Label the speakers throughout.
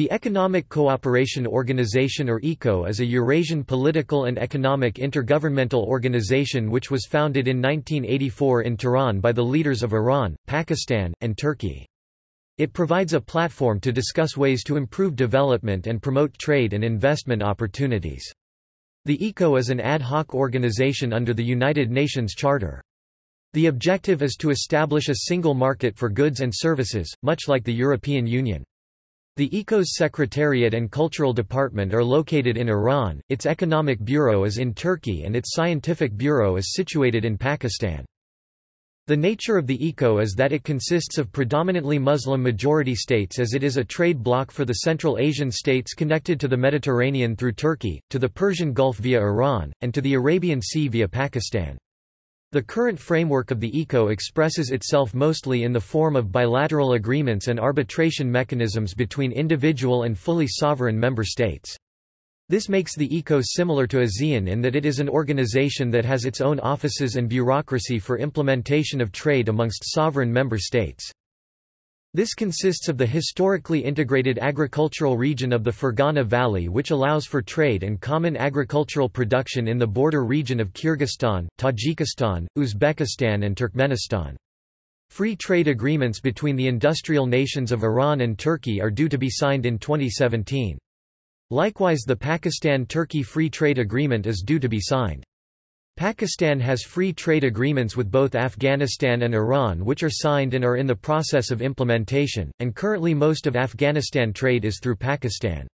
Speaker 1: The Economic Cooperation Organization or ECO is a Eurasian political and economic intergovernmental organization which was founded in 1984 in Tehran by the leaders of Iran, Pakistan, and Turkey. It provides a platform to discuss ways to improve development and promote trade and investment opportunities. The ECO is an ad hoc organization under the United Nations Charter. The objective is to establish a single market for goods and services, much like the European Union. The ECO's Secretariat and Cultural Department are located in Iran, its Economic Bureau is in Turkey and its Scientific Bureau is situated in Pakistan. The nature of the ECO is that it consists of predominantly Muslim-majority states as it is a trade bloc for the Central Asian states connected to the Mediterranean through Turkey, to the Persian Gulf via Iran, and to the Arabian Sea via Pakistan. The current framework of the ECO expresses itself mostly in the form of bilateral agreements and arbitration mechanisms between individual and fully sovereign member states. This makes the ECO similar to ASEAN in that it is an organization that has its own offices and bureaucracy for implementation of trade amongst sovereign member states. This consists of the historically integrated agricultural region of the Fergana Valley which allows for trade and common agricultural production in the border region of Kyrgyzstan, Tajikistan, Uzbekistan and Turkmenistan. Free trade agreements between the industrial nations of Iran and Turkey are due to be signed in 2017. Likewise the Pakistan-Turkey Free Trade Agreement is due to be signed. Pakistan has free trade agreements with both Afghanistan and Iran which are signed and are in the process of implementation, and currently most of Afghanistan trade is through Pakistan.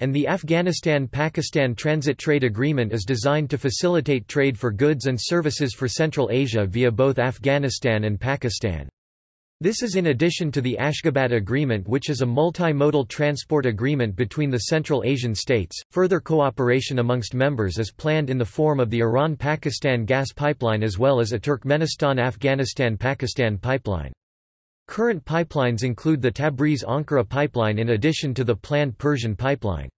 Speaker 1: And the Afghanistan-Pakistan Transit Trade Agreement is designed to facilitate trade for goods and services for Central Asia via both Afghanistan and Pakistan. This is in addition to the Ashgabat Agreement, which is a multimodal transport agreement between the Central Asian states. Further cooperation amongst members is planned in the form of the Iran Pakistan gas pipeline as well as a Turkmenistan Afghanistan Pakistan pipeline. Current pipelines include the Tabriz Ankara pipeline in addition to the planned Persian pipeline.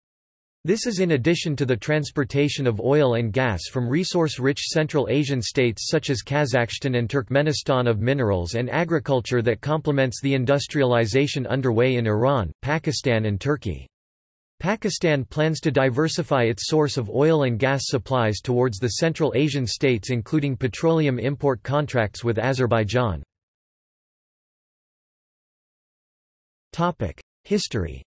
Speaker 1: This is in addition to the transportation of oil and gas from resource-rich Central Asian states such as Kazakhstan and Turkmenistan of minerals and agriculture that complements the industrialization underway in Iran, Pakistan and Turkey. Pakistan plans to diversify its source of oil and gas supplies towards the Central Asian states including petroleum import contracts with Azerbaijan. History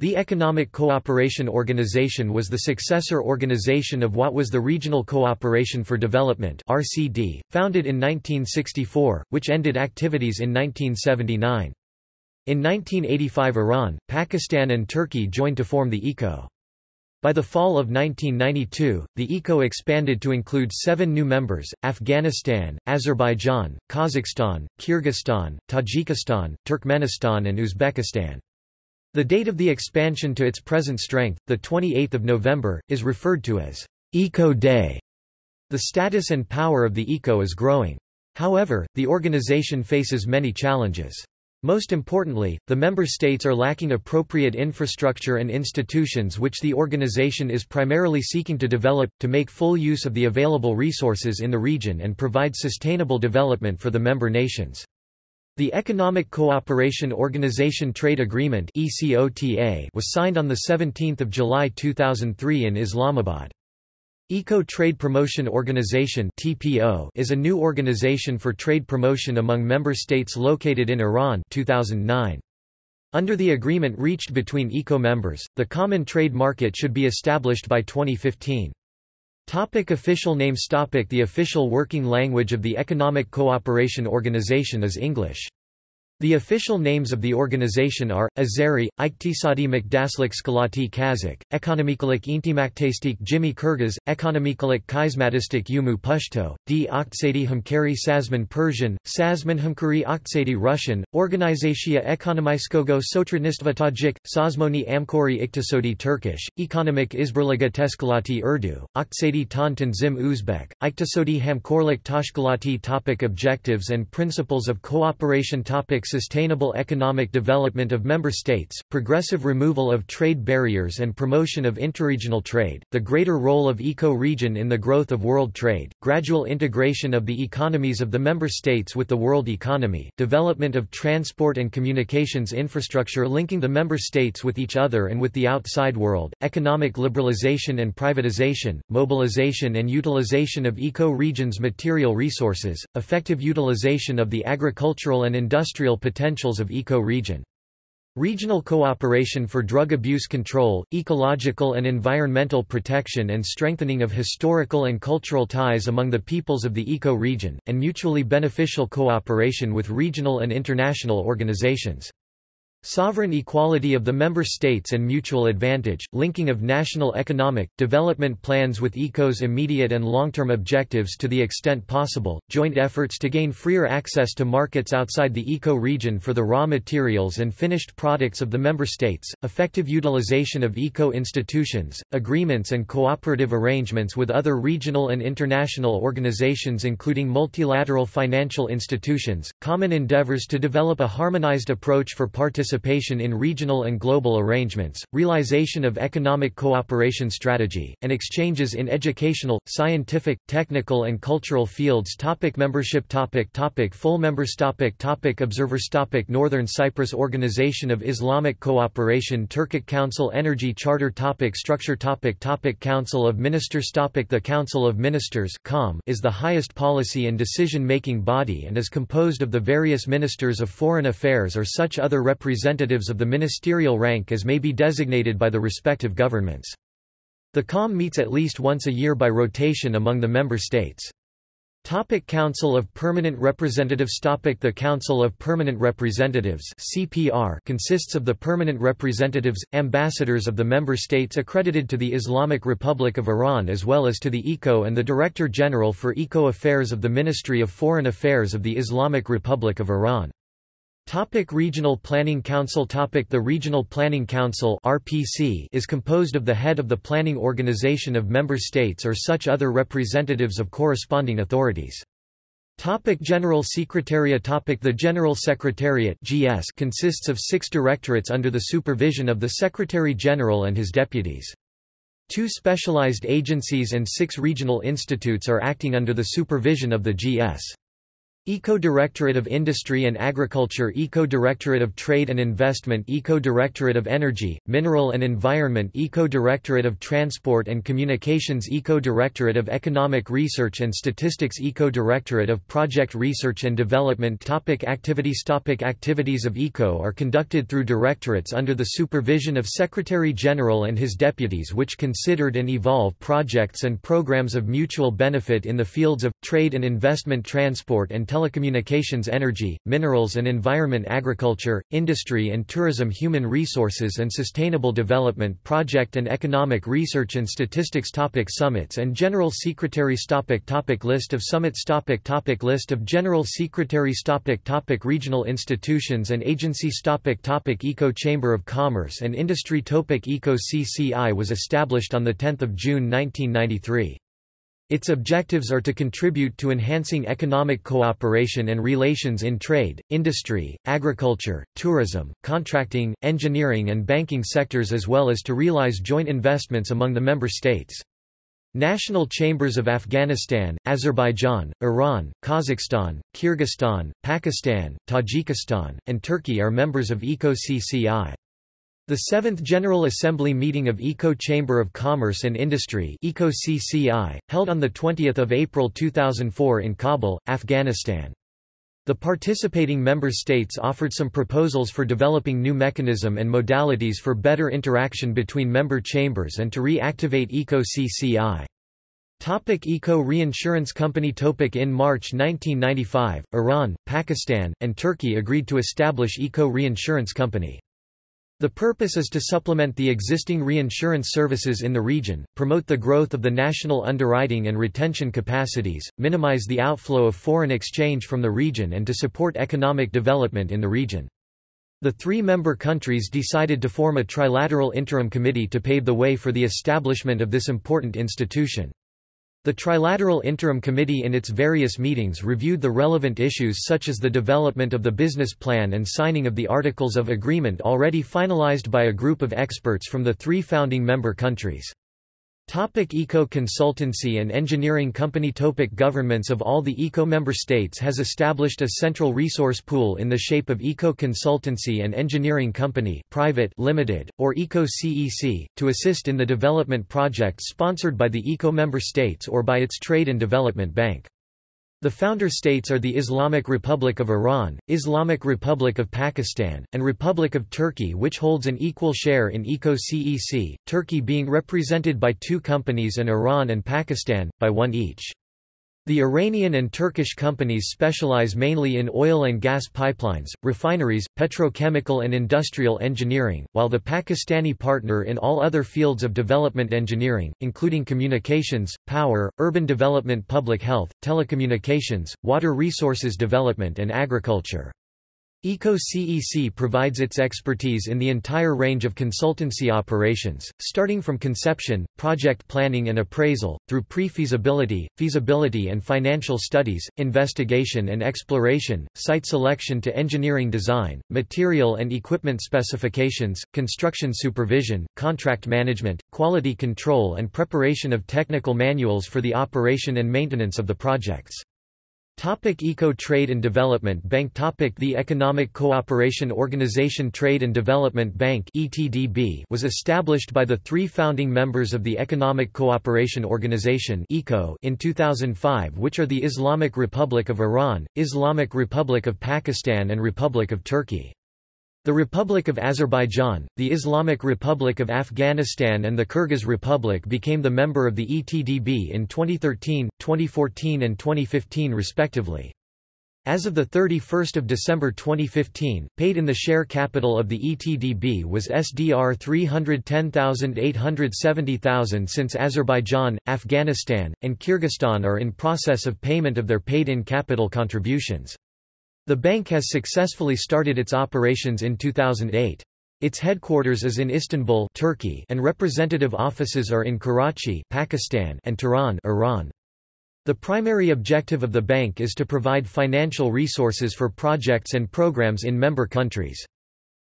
Speaker 1: The Economic Cooperation Organization was the successor organization of what was the Regional Cooperation for Development RCD, founded in 1964, which ended activities in 1979. In 1985 Iran, Pakistan and Turkey joined to form the ECO. By the fall of 1992, the ECO expanded to include seven new members, Afghanistan, Azerbaijan, Kazakhstan, Kyrgyzstan, Tajikistan, Turkmenistan and Uzbekistan. The date of the expansion to its present strength, 28 November, is referred to as Eco Day. The status and power of the ECO is growing. However, the organization faces many challenges. Most importantly, the member states are lacking appropriate infrastructure and institutions which the organization is primarily seeking to develop, to make full use of the available resources in the region and provide sustainable development for the member nations. The Economic Cooperation Organization Trade Agreement was signed on 17 July 2003 in Islamabad. Eco Trade Promotion Organization is a new organization for trade promotion among member states located in Iran 2009. Under the agreement reached between ECO members, the common trade market should be established by 2015. Topic official names Topic The official working language of the Economic Cooperation Organization is English. The official names of the organization are, Azeri, Iktisadi Makdaslik Skalati Kazakh, Ekonomikalik Intimaktastik Jimmy Kyrgyz, Ekonomikalik Kaizmatistik Yumu Pushto, D. Oktsadi Hamkari Sazman Persian, Sazman Hamkari Oktsadi Russian, Organizatia Ekonomiskogo Sotradnistva Tajik, Sazmoni Amkori Iktisodi Turkish, Ekonomik Izberliga Teskalati Urdu, Oktsadi Tantan Zim Uzbek, Iktisodi Hamkorlik Tashkalati Topic Objectives and principles of cooperation Topic sustainable economic development of member states, progressive removal of trade barriers and promotion of interregional trade, the greater role of eco-region in the growth of world trade, gradual integration of the economies of the member states with the world economy, development of transport and communications infrastructure linking the member states with each other and with the outside world, economic liberalization and privatization, mobilization and utilization of eco-regions material resources, effective utilization of the agricultural and industrial potentials of eco-region. Regional cooperation for drug abuse control, ecological and environmental protection and strengthening of historical and cultural ties among the peoples of the eco-region, and mutually beneficial cooperation with regional and international organizations. Sovereign equality of the member states and mutual advantage, linking of national economic, development plans with ECO's immediate and long-term objectives to the extent possible, joint efforts to gain freer access to markets outside the ECO region for the raw materials and finished products of the member states, effective utilization of ECO institutions, agreements and cooperative arrangements with other regional and international organizations including multilateral financial institutions, common endeavors to develop a harmonized approach for participation participation in regional and global arrangements, realization of economic cooperation strategy, and exchanges in educational, scientific, technical and cultural fields. Topic Membership topic topic Full members topic topic Observers topic Northern Cyprus Organization of Islamic Cooperation Turkic Council Energy Charter topic Structure topic topic Council of Ministers topic The Council of Ministers is the highest policy and decision-making body and is composed of the various ministers of foreign affairs or such other representatives representatives of the ministerial rank as may be designated by the respective governments. The COM meets at least once a year by rotation among the member states. Topic Council of Permanent Representatives Topic The Council of Permanent Representatives CPR consists of the permanent representatives, ambassadors of the member states accredited to the Islamic Republic of Iran as well as to the ECO and the Director General for Eco Affairs of the Ministry of Foreign Affairs of the Islamic Republic of Iran. Topic Regional Planning Council Topic The Regional Planning Council RPC is composed of the head of the planning organization of member states or such other representatives of corresponding authorities. Topic General Secretariat Topic The General Secretariat GS consists of six directorates under the supervision of the Secretary-General and his deputies. Two specialized agencies and six regional institutes are acting under the supervision of the GS. Eco-Directorate of Industry and Agriculture Eco-Directorate of Trade and Investment Eco-Directorate of Energy, Mineral and Environment Eco-Directorate of Transport and Communications Eco-Directorate of Economic Research and Statistics Eco-Directorate of Project Research and Development. Topic Activities Topic Activities of ECO are conducted through directorates under the supervision of Secretary-General and his deputies which considered and evolve projects and programs of mutual benefit in the fields of, trade and investment transport and telecommunications energy, minerals and environment agriculture, industry and tourism human resources and sustainable development project and economic research and statistics topic Summits and General Secretaries topic topic List of summits topic topic List of General Secretaries topic topic Regional institutions and agencies topic topic Eco Chamber of Commerce and Industry topic Eco CCI was established on 10 June 1993. Its objectives are to contribute to enhancing economic cooperation and relations in trade, industry, agriculture, tourism, contracting, engineering and banking sectors as well as to realize joint investments among the member states. National chambers of Afghanistan, Azerbaijan, Iran, Kazakhstan, Kyrgyzstan, Pakistan, Tajikistan, and Turkey are members of ECO-CCI. The Seventh General Assembly meeting of ECO Chamber of Commerce and Industry ECO-CCI, held on 20 April 2004 in Kabul, Afghanistan. The participating member states offered some proposals for developing new mechanism and modalities for better interaction between member chambers and to reactivate ECO-CCI. Topic Eco Reinsurance Company Topic In March 1995, Iran, Pakistan, and Turkey agreed to establish Eco Reinsurance Company. The purpose is to supplement the existing reinsurance services in the region, promote the growth of the national underwriting and retention capacities, minimize the outflow of foreign exchange from the region and to support economic development in the region. The three member countries decided to form a trilateral interim committee to pave the way for the establishment of this important institution. The Trilateral Interim Committee in its various meetings reviewed the relevant issues such as the development of the business plan and signing of the Articles of Agreement already finalized by a group of experts from the three founding member countries. Topic Eco consultancy and engineering company Topic Governments of all the ECO member states has established a central resource pool in the shape of Eco Consultancy and Engineering Company private limited, or Eco CEC, to assist in the development projects sponsored by the ECO member states or by its Trade and Development Bank. The founder states are the Islamic Republic of Iran, Islamic Republic of Pakistan, and Republic of Turkey which holds an equal share in ECO-CEC, Turkey being represented by two companies and Iran and Pakistan, by one each. The Iranian and Turkish companies specialize mainly in oil and gas pipelines, refineries, petrochemical and industrial engineering, while the Pakistani partner in all other fields of development engineering, including communications, power, urban development public health, telecommunications, water resources development and agriculture. ECO-CEC provides its expertise in the entire range of consultancy operations, starting from conception, project planning and appraisal, through pre-feasibility, feasibility and financial studies, investigation and exploration, site selection to engineering design, material and equipment specifications, construction supervision, contract management, quality control and preparation of technical manuals for the operation and maintenance of the projects. Topic Eco Trade and Development Bank Topic The Economic Cooperation Organization Trade and Development Bank ETDB was established by the three founding members of the Economic Cooperation Organization ECO in 2005 which are the Islamic Republic of Iran, Islamic Republic of Pakistan and Republic of Turkey. The Republic of Azerbaijan, the Islamic Republic of Afghanistan and the Kyrgyz Republic became the member of the ETDB in 2013, 2014 and 2015 respectively. As of 31 December 2015, paid in the share capital of the ETDB was SDR 310,870,000 since Azerbaijan, Afghanistan, and Kyrgyzstan are in process of payment of their paid-in capital contributions. The bank has successfully started its operations in 2008. Its headquarters is in Istanbul Turkey and representative offices are in Karachi Pakistan and Tehran Iran. The primary objective of the bank is to provide financial resources for projects and programs in member countries.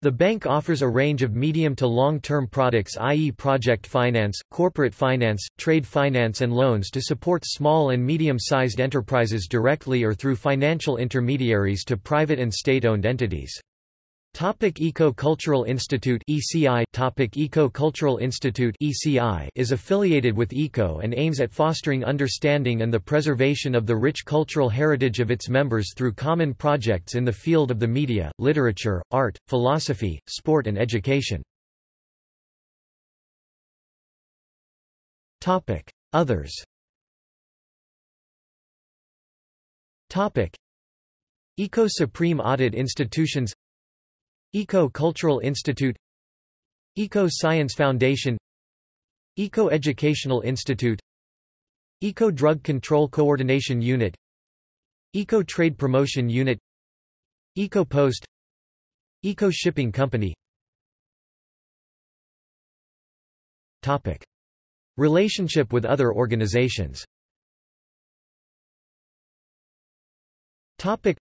Speaker 1: The bank offers a range of medium to long-term products i.e. project finance, corporate finance, trade finance and loans to support small and medium-sized enterprises directly or through financial intermediaries to private and state-owned entities. Topic Eco-Cultural Institute ECI Topic Eco-Cultural Institute ECI is affiliated with ECO and aims at fostering understanding and the preservation of the rich cultural heritage of its members through common projects in the field of the media, literature, art, philosophy, sport and education. Topic Others Topic Eco Supreme Audit Institutions Eco-Cultural Institute Eco-Science Foundation Eco-Educational Institute Eco-Drug Control Coordination Unit Eco-Trade Promotion Unit Eco-Post Eco-Shipping Company Topic. Relationship with other organizations Topic.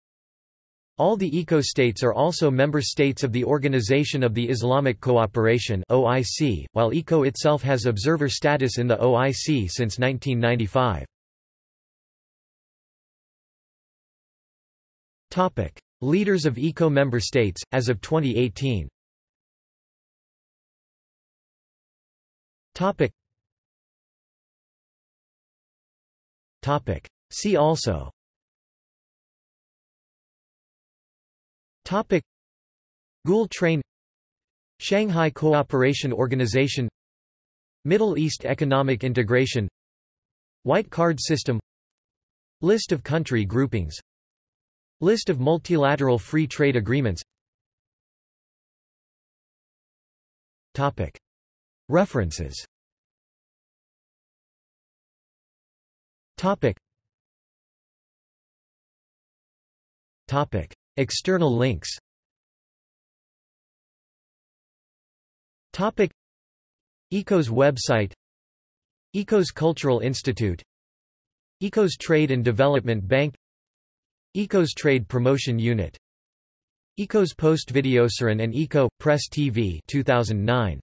Speaker 1: All the eco-states are also member states of the Organization of the Islamic Cooperation (OIC), while ECO itself has observer status in the OIC since 1995. Topic: Leaders of ECO member states as of 2018. Topic. Topic. See also Topic. Gul Train Shanghai Cooperation Organization Middle East Economic Integration White Card System List of country groupings List of multilateral free trade agreements Topic. References Topic. Topic External links. Topic. ECO's website. ECO's Cultural Institute. ECOS Trade and Development Bank. ECOS Trade Promotion Unit. ECOS Post Videosuren and ECO Press TV 2009